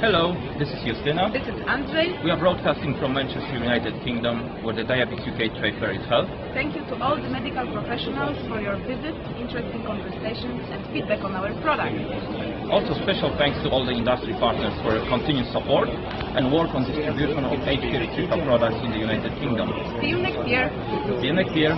Hello, this is Justyna. This is Andrzej. We are broadcasting from Manchester, United Kingdom, where the Diabetes UK trade fair is held. Thank you to all the medical professionals for your visit, interesting conversations and feedback on our products. Also, special thanks to all the industry partners for your continued support and work on distribution of HPR products in the United Kingdom. See you next year. See you next year.